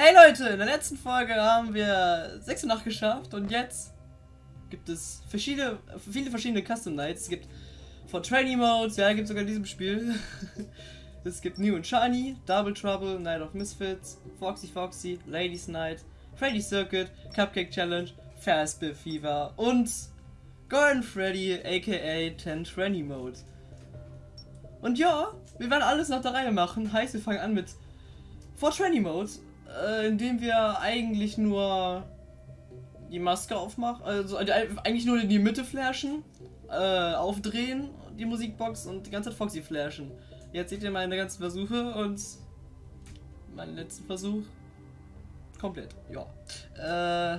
Hey Leute, in der letzten Folge haben wir 6 Uhr Nacht geschafft und jetzt gibt es verschiedene, viele verschiedene Custom Nights. Es gibt von Trainee Modes, ja, gibt sogar in diesem Spiel. es gibt New and Shiny, Double Trouble, Night of Misfits, Foxy Foxy, Ladies Night, Freddy Circuit, Cupcake Challenge, Fastbill Fever und Golden Freddy aka 10 Trainee Mode. Und ja, wir werden alles nach der Reihe machen. Heißt, wir fangen an mit 4 Trainee Mode äh, indem wir eigentlich nur die Maske aufmachen, also eigentlich nur in die Mitte flashen, äh, aufdrehen, die Musikbox und die ganze Zeit Foxy flashen. Jetzt seht ihr meine ganzen Versuche und meinen letzten Versuch komplett. Ja. Äh,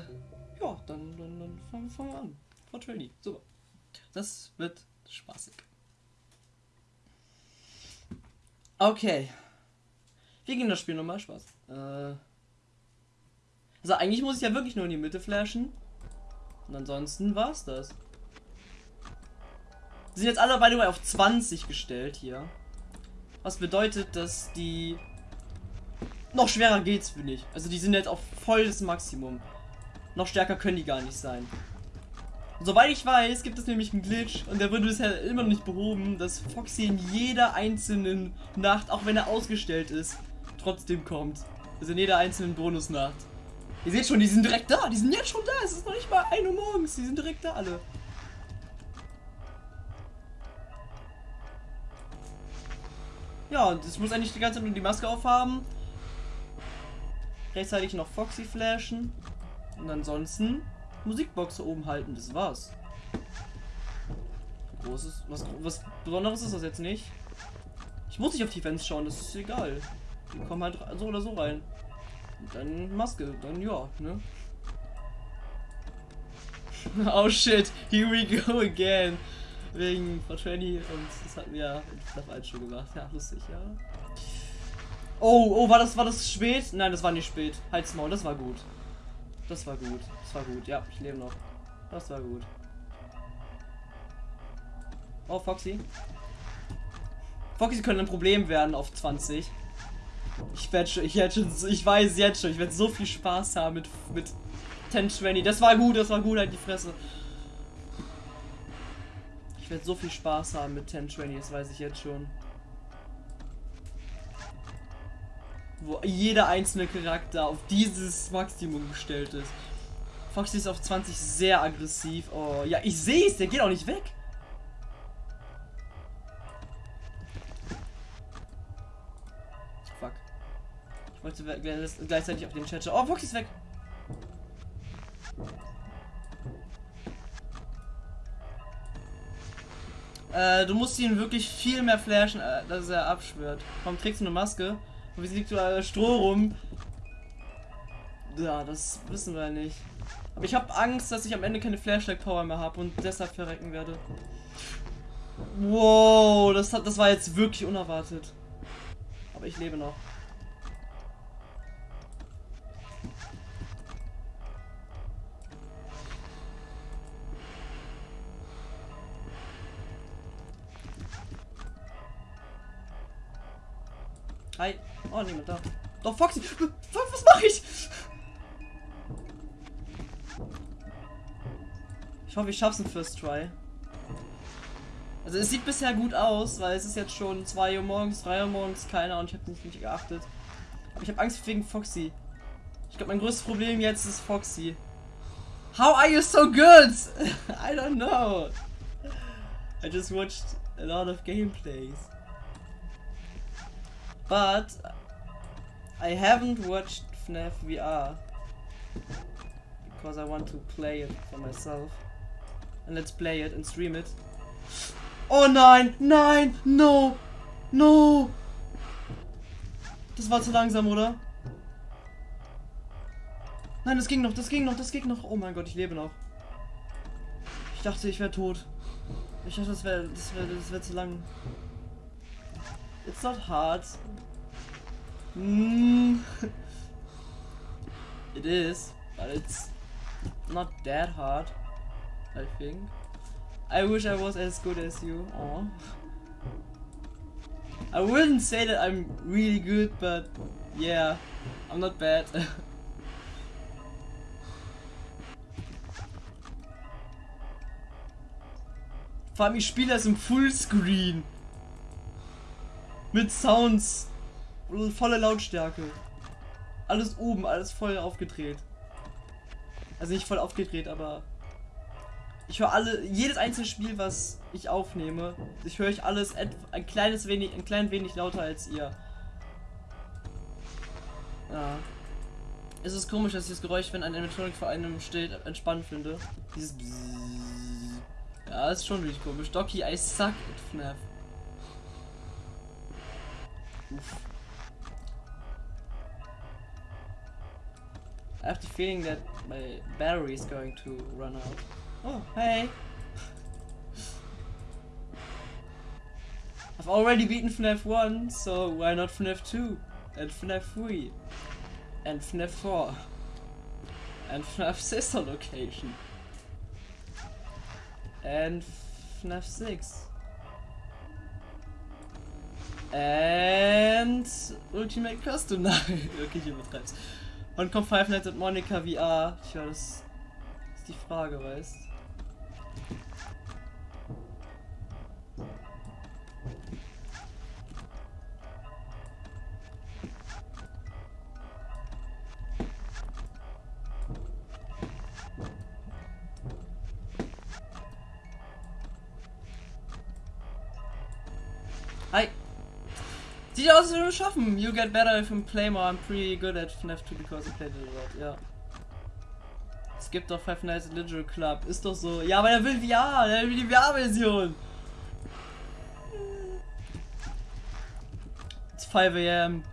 ja, dann, dann, dann fangen, fangen wir an. For Trainee. Super. Das wird spaßig. Okay. Wie ging das Spiel nochmal? Spaß. Äh. Also eigentlich muss ich ja wirklich nur in die Mitte flashen. Und ansonsten war's das. Die sind jetzt alle, by auf 20 gestellt hier. Was bedeutet, dass die... Noch schwerer geht's, finde ich. Also die sind jetzt auf volles Maximum. Noch stärker können die gar nicht sein. Und soweit ich weiß, gibt es nämlich einen Glitch und der wurde bisher immer noch nicht behoben, dass Foxy in jeder einzelnen Nacht, auch wenn er ausgestellt ist, trotzdem kommt. Also in jeder einzelnen Bonusnacht. Ihr seht schon, die sind direkt da. Die sind jetzt schon da. Es ist noch nicht mal 1 Uhr morgens. Die sind direkt da alle. Ja, und ich muss eigentlich die ganze Zeit nur die Maske aufhaben. Rechtzeitig noch Foxy flashen. Und ansonsten Musikbox oben halten. Das war's. Großes. Was, was Besonderes ist das jetzt nicht. Ich muss nicht auf die Fans schauen, das ist egal. Die kommen halt so oder so rein. Dann Maske, dann ja, ne? oh shit, here we go again. Wegen Fratelli und das hatten wir in Staff 1 schon gemacht. Ja, lustig, ja. Oh, oh, war das, war das spät? Nein, das war nicht spät. Halt's Maul, das war gut. Das war gut. Das war gut. Ja, ich lebe noch. Das war gut. Oh, Foxy. Foxy könnte ein Problem werden auf 20. Ich werde schon, ich werde schon, ich weiß jetzt schon, ich werde so viel Spaß haben mit, mit 1020. Das war gut, das war gut, halt die Fresse. Ich werde so viel Spaß haben mit 1020, das weiß ich jetzt schon. Wo jeder einzelne Charakter auf dieses Maximum gestellt ist. Foxy ist auf 20 sehr aggressiv. Oh, ja, ich sehe es, der geht auch nicht weg. Wollte gleichzeitig auf den Chat Oh, Fox ist weg. Äh, du musst ihn wirklich viel mehr flashen, äh, dass er abschwört. Warum trägst du eine Maske? Und wie liegt du da Stroh rum? Ja, das wissen wir nicht. Aber ich habe Angst, dass ich am Ende keine Flashlight-Power mehr habe und deshalb verrecken werde. Wow, das, hat, das war jetzt wirklich unerwartet. Aber ich lebe noch. Hi. Oh, niemand da. Doch, Foxy. Was mache ich? Ich hoffe, ich schaff's im First Try. Also es sieht bisher gut aus, weil es ist jetzt schon 2 Uhr morgens, 3 Uhr morgens, keiner und ich habe nicht, nicht geachtet. Aber ich habe Angst wegen Foxy. Ich glaube, mein größtes Problem jetzt ist Foxy. How are you so good? I don't know. I just watched a lot of gameplays. But I haven't watched FNAF VR because I want to play it for myself. And let's play it and stream it. Oh nein, nein, no, no. Das war zu langsam, oder? Nein, das ging noch, das ging noch, das ging noch. Oh mein Gott, ich lebe noch. Ich dachte, ich wäre tot. Ich dachte, das wäre das wär, das wär zu lang. It's not hard. Mm. it is, but it's not that hard, I think. I wish I was as good as you. Aww. I wouldn't say that I'm really good, but Yeah, I'm not bad. Vor allem, ich spiele das im Fullscreen. Mit Sounds. Volle Lautstärke. Alles oben, alles voll aufgedreht. Also nicht voll aufgedreht, aber ich höre alle, jedes einzelne Spiel, was ich aufnehme, ich höre ich alles ein kleines wenig, ein klein wenig lauter als ihr. Ja. Es ist komisch, dass ich das Geräusch, wenn ein Animatronic vor einem steht, entspannt finde. Dieses Bzzz. Ja, ist schon wirklich komisch. Doki, I suck at FNAF. Uff. I have the feeling that my battery is going to run out. Oh, hey! I've already beaten FNAF 1, so why not FNAF 2? And FNAF 3? And FNAF 4? And FNAF Sister Location? And FNAF 6? And Ultimate Custom Night. okay, ich übertreib's. Und kommt Five Nights at Monica VR? Tja, das ist die Frage, weißt Hi. Sieht aus, als würde schaffen. You get better if you play more. I'm pretty good at FNAF 2 because I played it a lot. Ja. Es gibt doch Five Nights at Little Club. Ist doch so. Ja, aber er will VR. Er will die VR-Version. It's 5 a.m.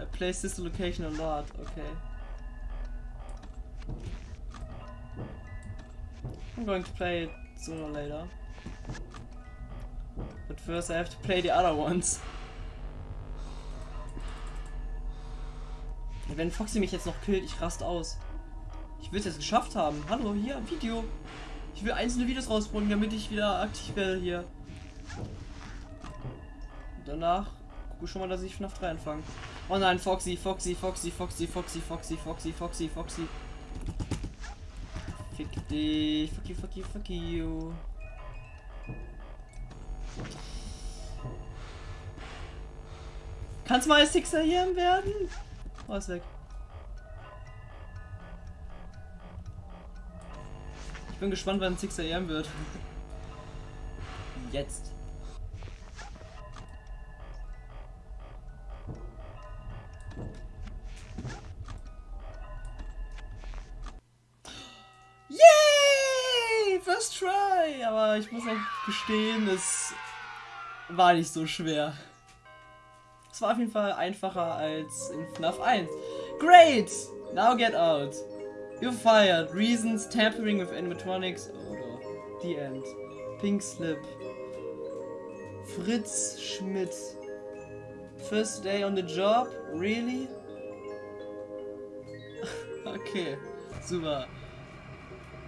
I play Sister Location a lot. Okay. I'm going to play it sooner or later. But first I have to play the other ones. Wenn Foxy mich jetzt noch killt, ich rast aus. Ich will es jetzt geschafft haben. Hallo, hier, Video. Ich will einzelne Videos rausbringen, damit ich wieder aktiv werde hier. Und danach gucke schon mal, dass ich FNAF 3 anfange. Oh nein, Foxy, Foxy, Foxy, Foxy, Foxy, Foxy, Foxy, Foxy, Foxy. Fick dich. Fuck you, fuck you, fuck you. Kannst mal als Sixer hier werden? Oh, ist weg. Ich bin gespannt, wann 6 AM wird. Jetzt. Yay! First try! Aber ich muss auch gestehen, es war nicht so schwer. Es war auf jeden Fall einfacher als in FNAF 1. Great! Now get out! You're fired. Reasons tampering with animatronics. Oder The End. Pink Slip. Fritz Schmidt. First day on the job? Really? okay, super.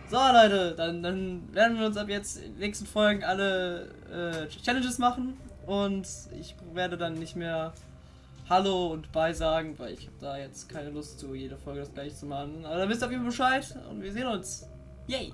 So Leute, dann, dann werden wir uns ab jetzt in den nächsten Folgen alle äh, Challenges machen und ich werde dann nicht mehr Hallo und Bye sagen, weil ich habe da jetzt keine Lust zu, jede Folge das gleiche zu machen. Aber dann wisst ihr auf jeden Fall Bescheid und wir sehen uns. Yay!